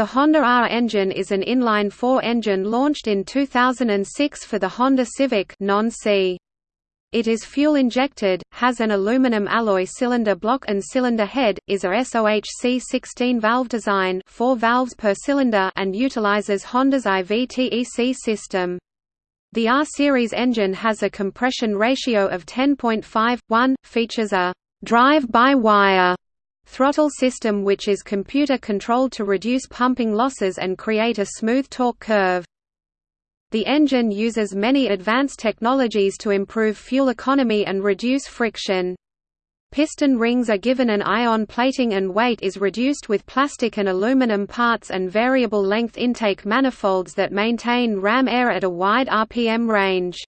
The Honda R engine is an inline-four engine launched in 2006 for the Honda Civic non-C. It is fuel-injected, has an aluminum alloy cylinder block and cylinder head, is a SOHC 16-valve design 4 valves per cylinder and utilizes Honda's IVTEC system. The R-Series engine has a compression ratio of 10.5:1, features a drive-by-wire throttle system which is computer controlled to reduce pumping losses and create a smooth torque curve. The engine uses many advanced technologies to improve fuel economy and reduce friction. Piston rings are given an ion plating and weight is reduced with plastic and aluminum parts and variable length intake manifolds that maintain ram air at a wide RPM range.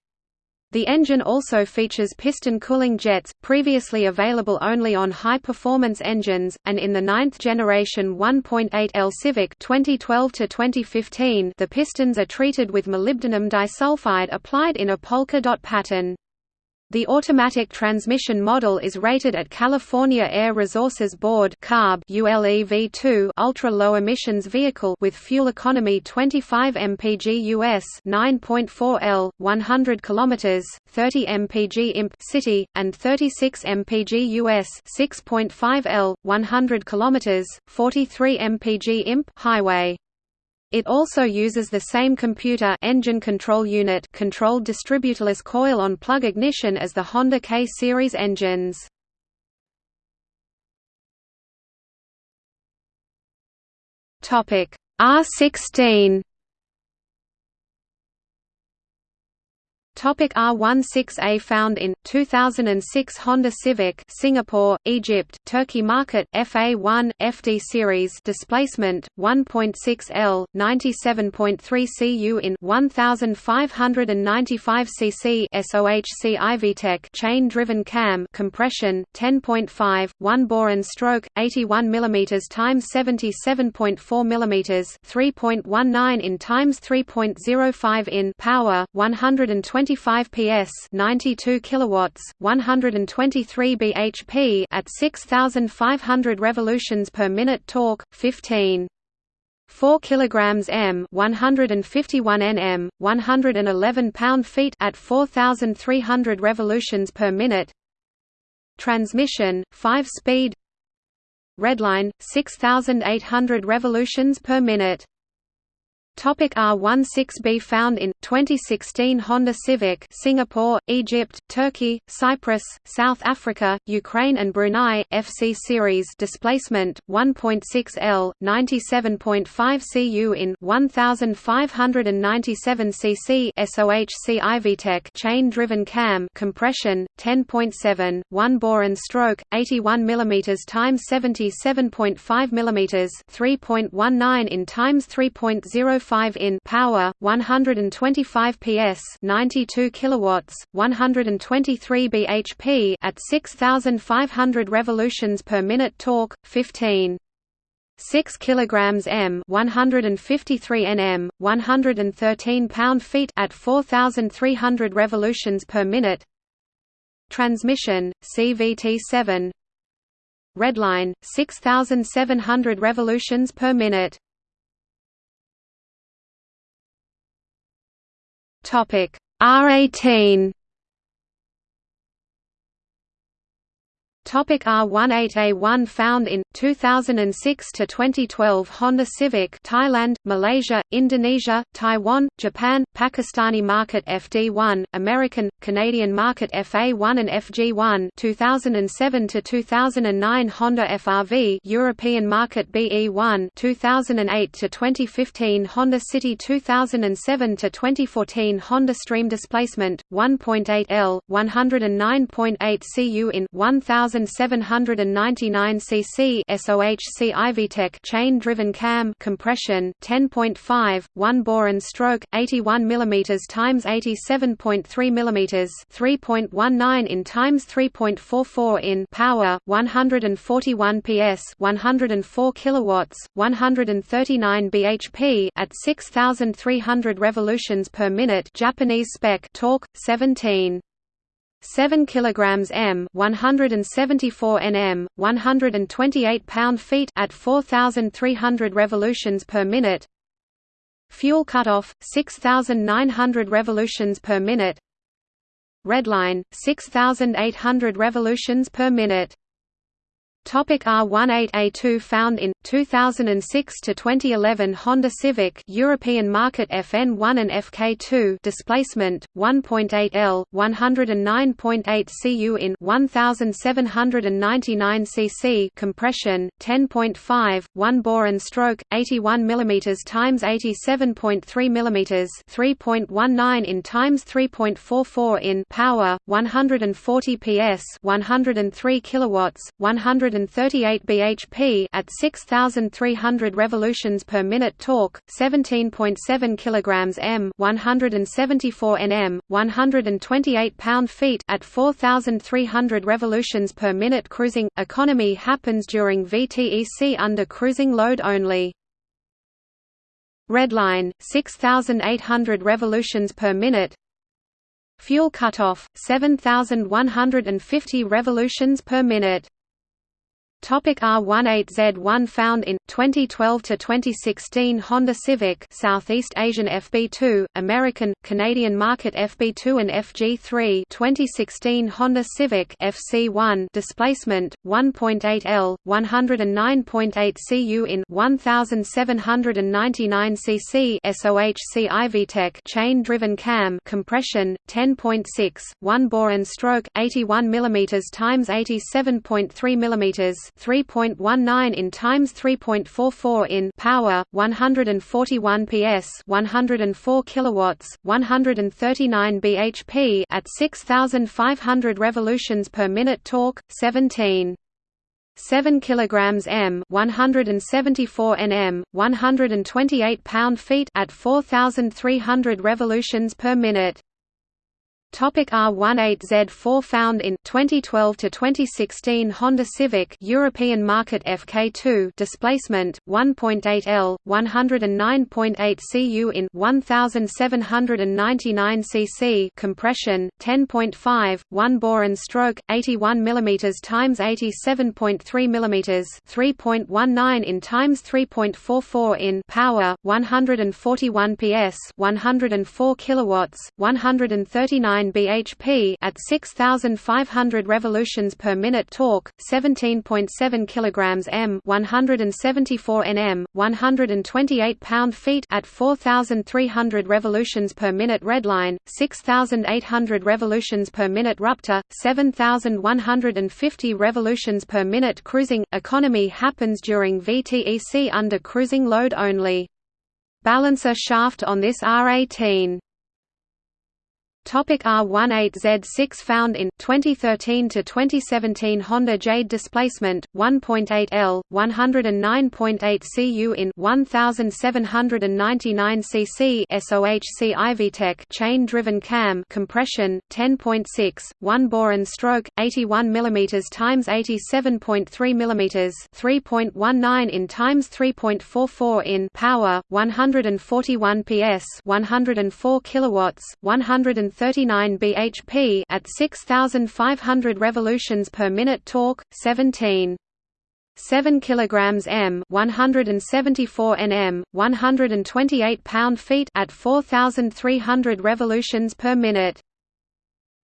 The engine also features piston cooling jets, previously available only on high-performance engines, and in the ninth generation 1.8L Civic 2012 the pistons are treated with molybdenum disulfide applied in a polka dot pattern. The automatic transmission model is rated at California Air Resources Board (CARB) ULEV2 ultra-low emissions vehicle with fuel economy 25 mpg US 9.4 L 100 km 30 mpg imp city and 36 mpg US 6.5 L 100 km 43 mpg imp highway. It also uses the same computer engine control unit controlled distributorless coil on plug ignition as the Honda K-series engines. Topic R16 Topic R16A found in 2006 Honda Civic Singapore, Egypt, Turkey market FA1 FD series displacement 1.6 L 97.3 cu in 1595 cc SOHC IVTEC chain driven cam compression 10.5 1 bore and stroke 81 mm times 77.4 mm 3.19 in times 3.05 in power 120 25 PS 92 kilowatts 123 bhp at 6500 revolutions per minute torque 15 4 kilograms m 151 nm 111 pound-feet at 4300 revolutions per minute. Transmission 5 speed. Redline 6800 revolutions per minute Topic R16B found in 2016 Honda Civic Singapore, Egypt, Turkey, Cyprus, South Africa, Ukraine and Brunei FC series displacement 1.6 L 97.5 cu in 1597 cc SOHC IVTEC chain driven cam compression 10.7 1 bore and stroke 81 mm times 77.5 mm 3.19 in times 3.0 5 in power 125 PS 92 kilowatts 123 bhp at 6500 revolutions per minute torque 15 6 kilograms m 153 nm 113 pound-feet at 4300 revolutions per minute. Transmission CVT7 redline 6700 revolutions per minute Topic. R18 Topic R18A1 found in 2006 to 2012 Honda Civic Thailand, Malaysia, Indonesia, Taiwan, Japan, Pakistani market FD1, American, Canadian market FA1 and FG1 2007 to 2009 Honda FRV European market BE1 2008 to 2015 Honda City 2007 to 2014 Honda Stream displacement 1.8 L 109.8 cu in 1000 1799 cc SOHC IVTEC chain-driven cam compression 10.5 1 bore and stroke 81 mm times 87.3 mm 3.19 in times 3.44 in power 141 PS 104 kilowatts 139 bhp at 6300 revolutions per minute Japanese spec torque 17 7 kilograms m 174 nm 128 pound-feet at 4300 revolutions per minute. Fuel cutoff 6900 revolutions per minute. Redline 6800 revolutions per minute Topic R18A2 found in 2006 to 2011 Honda Civic European market FN1 and FK2 displacement 1.8 L 109.8 cu in 1799 cc compression 10.5 1 bore and stroke 81 mm times 87.3 mm 3.19 in times 3.44 in power 140 PS 103 kilowatts 100 138 bhp at 6300 revolutions per minute torque 17.7 kilograms m 174 nm 128 pound-feet at 4300 revolutions per minute cruising. Economy happens during VTEC under cruising load only. Redline 6800 revolutions per minute. Fuel cutoff 7150 revolutions per minute Topic R18Z1 found in 2012 to 2016 Honda Civic Southeast Asian FB2 American Canadian market FB2 and FG3 2016 Honda Civic FC1 displacement 1.8 L 109.8 cu in 1799 cc SOHC iVTEC chain driven cam compression 10.6 1 bore and stroke 81 mm times 87.3 mm 3.19 in times 3.44 in power 141 PS 104 kilowatts 139 bhp at 6500 revolutions per minute torque 17 7 kilograms m 174 nm 128 pound-feet at 4300 revolutions per minute Topic R18Z4 found in 2012 to 2016 Honda Civic European market FK2 displacement 1.8 L 109.8 cu in 1799 cc compression 10.5 1 bore and stroke 81 mm times 87.3 mm 3.19 in times 3.44 in power 141 PS 104 kilowatts 139 bhp at 6500 revolutions per minute torque 17.7 kilograms m 174 nm 128 pound-feet at 4300 revolutions per minute redline 6800 revolutions per minute ruptor 7150 revolutions per minute cruising. Economy happens during VTEC under cruising load only. Balancer shaft on this R18 Topic R18Z6 found in 2013 to 2017 Honda Jade displacement 1.8 L 109.8 cu in 1799 cc SOHC iVTEC chain driven cam compression 10.6 1 bore and stroke 81 mm times 87.3 mm 3.19 in times 3.44 in power 141 PS 104 kilowatts 100 39 bhp at 6500 revolutions per minute torque 17 7 kilograms m 174 nm 128 pound-feet at 4300 revolutions per minute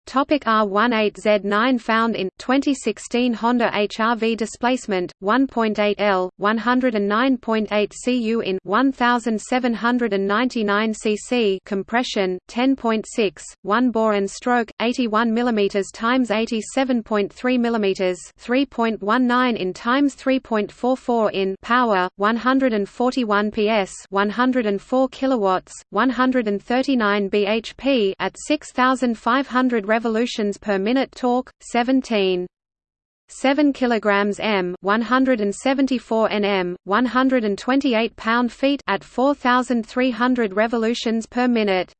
Topic R18Z9 found in 2016 Honda HR-V displacement 1.8 L 109.8 cu in 1799 cc compression 10.6 1 bore and stroke 81 mm times 87.3 mm 3.19 in times 3.44 in power 141 PS 104 kilowatts 139 bhp at 6500 revolutions per minute torque 17 7 kilograms m 174 nm 128 pound-feet at 4300 revolutions per minute.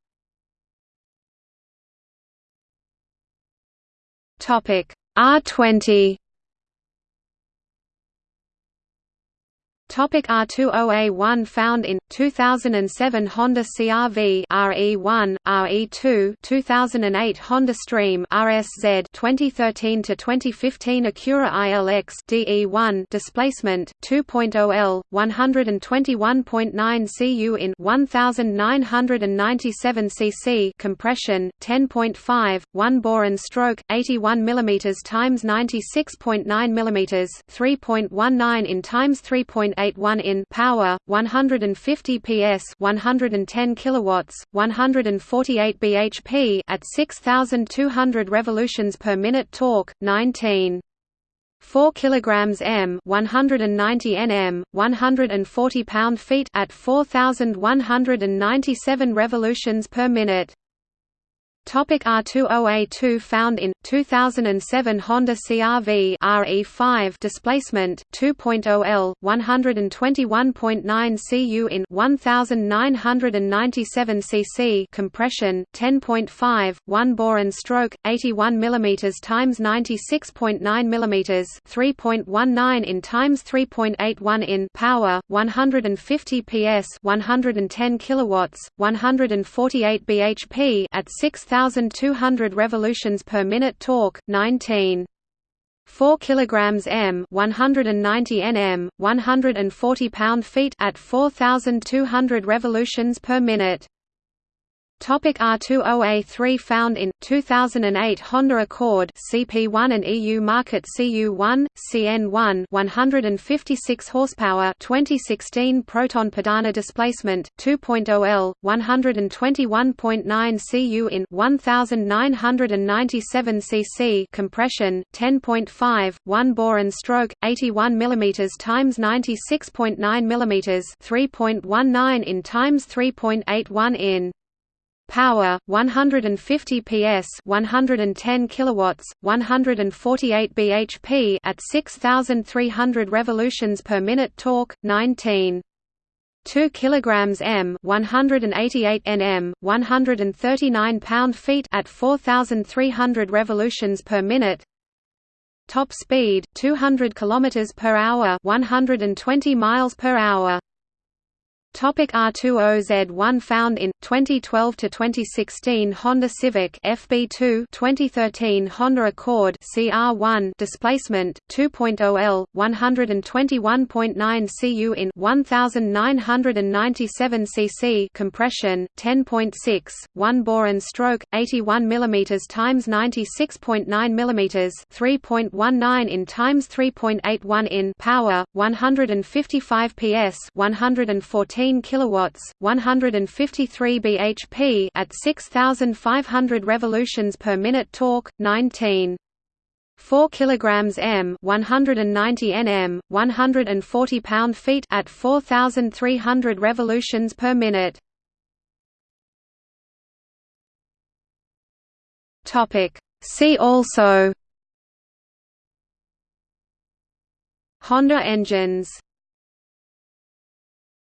Topic R20 Topic R20A1 found in 2007 Honda CR-V RE1 RE2 2008 Honda Stream RSZ 2013 to 2015 Acura ILX DE1 displacement 2.0 L 121.9 cu in 1997 cc compression 10.5 1 bore and stroke 81 mm times 96.9 mm 3.19 in times 3. 181 in power, 150 PS, 110 kilowatts, 148 bhp at 6200 revolutions per minute torque, 19 4 kilograms m 190 nm 140 pound-feet at 4197 revolutions per minute Topic R20A2 found in 2007 Honda CR-V RE5 displacement 2.0 L 121.9 cu in 1997 cc compression 10.5 1 bore and stroke 81 mm times 96.9 mm 3.19 in times 3.81 in power 150 PS 110 kilowatts 148 bhp at 6000 1200 revolutions per minute torque 19 4 kilograms m 190 nm 140 pound-feet at 4200 revolutions per minute Topic R20A3 found in 2008 Honda Accord CP1 and EU market CU1 CN1 156 horsepower 2016 Proton Perdana displacement 2.0 L 121.9 cu in 1997 cc compression 10.5 1 bore and stroke 81 mm times 96.9 mm 3.19 in times 3.81 in Power 150 PS 110 kilowatts 148 bhp at 6300 revolutions per minute torque 19 2 kilograms m 188 nm 139 pound-feet at 4300 revolutions per minute. Top speed 200 kilometers per hour 120 miles per hour Topic R20Z1 found in 2012 to 2016 Honda Civic FB2 2013 Honda Accord CR1 displacement 2.0 L 121.9 cu in 1997 cc compression 10.6 1 bore and stroke 81 mm times 96.9 mm 3.19 in times 3.81 in power 155 PS 114 14 kilowatts, 153 bhp at 6500 revolutions per minute torque, 19 4 kilograms m 190 nm 140 pound-feet at 4300 revolutions per minute. Topic. See also. Honda engines